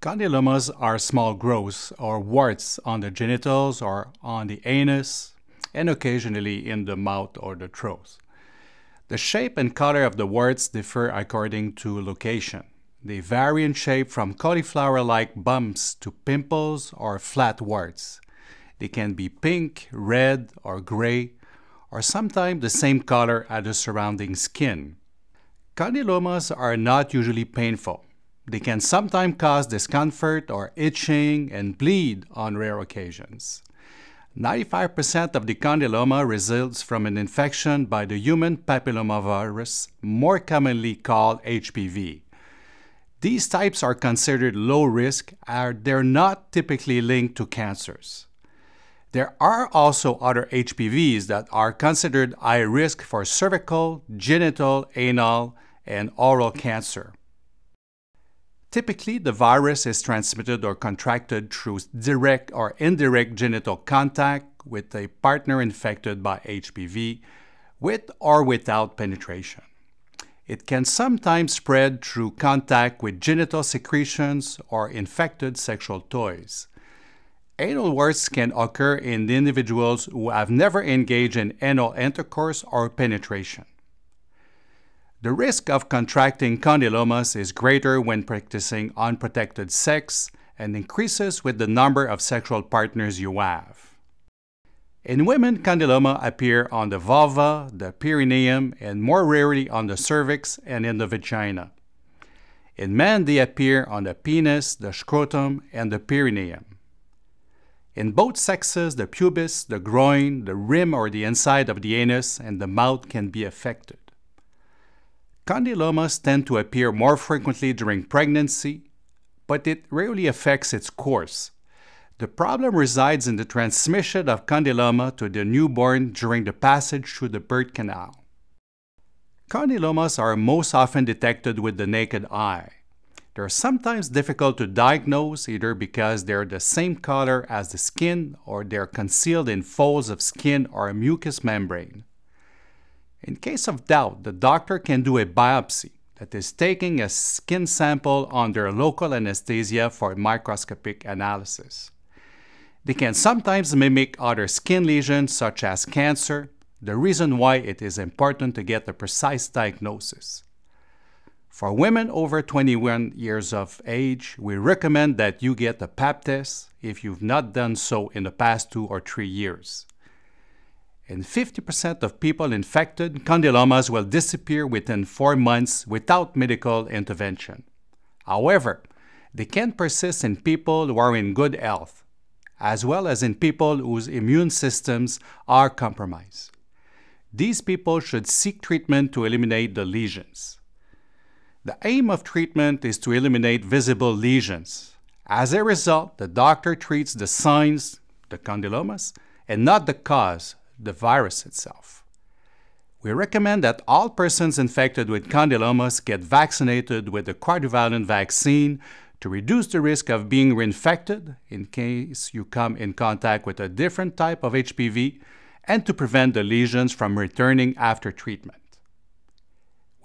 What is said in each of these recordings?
Condylomas are small growths or warts on the genitals or on the anus and occasionally in the mouth or the throat. The shape and color of the warts differ according to location. They vary in shape from cauliflower-like bumps to pimples or flat warts. They can be pink, red, or gray, or sometimes the same color as the surrounding skin. Condylomas are not usually painful. They can sometimes cause discomfort or itching and bleed on rare occasions. 95% of the condyloma results from an infection by the human papillomavirus, more commonly called HPV. These types are considered low risk as they're not typically linked to cancers. There are also other HPVs that are considered high risk for cervical, genital, anal, and oral cancer. Typically, the virus is transmitted or contracted through direct or indirect genital contact with a partner infected by HPV, with or without penetration. It can sometimes spread through contact with genital secretions or infected sexual toys. Anal warts can occur in individuals who have never engaged in anal intercourse or penetration. The risk of contracting condylomas is greater when practicing unprotected sex and increases with the number of sexual partners you have. In women, condyloma appear on the vulva, the perineum, and more rarely on the cervix and in the vagina. In men, they appear on the penis, the scrotum, and the perineum. In both sexes, the pubis, the groin, the rim or the inside of the anus, and the mouth can be affected. Condylomas tend to appear more frequently during pregnancy, but it rarely affects its course. The problem resides in the transmission of condyloma to the newborn during the passage through the birth canal. Condylomas are most often detected with the naked eye. They are sometimes difficult to diagnose either because they're the same color as the skin or they're concealed in folds of skin or a mucous membrane. In case of doubt, the doctor can do a biopsy, that is taking a skin sample under local anesthesia for microscopic analysis. They can sometimes mimic other skin lesions such as cancer, the reason why it is important to get a precise diagnosis. For women over 21 years of age, we recommend that you get a pap test if you've not done so in the past two or three years and 50% of people infected, condylomas will disappear within four months without medical intervention. However, they can persist in people who are in good health, as well as in people whose immune systems are compromised. These people should seek treatment to eliminate the lesions. The aim of treatment is to eliminate visible lesions. As a result, the doctor treats the signs, the condylomas, and not the cause, the virus itself. We recommend that all persons infected with condylomas get vaccinated with the quadrivalent vaccine to reduce the risk of being reinfected in case you come in contact with a different type of HPV and to prevent the lesions from returning after treatment.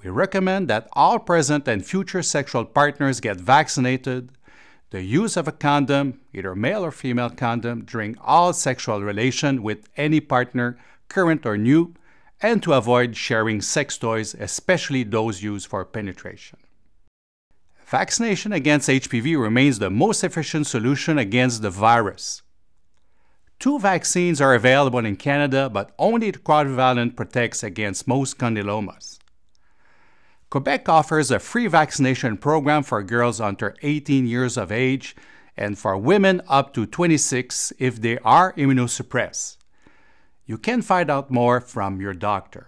We recommend that all present and future sexual partners get vaccinated the use of a condom, either male or female condom, during all sexual relation with any partner, current or new, and to avoid sharing sex toys, especially those used for penetration. Vaccination against HPV remains the most efficient solution against the virus. Two vaccines are available in Canada, but only the quadrivalent protects against most condylomas. Quebec offers a free vaccination program for girls under 18 years of age and for women up to 26 if they are immunosuppressed. You can find out more from your doctor.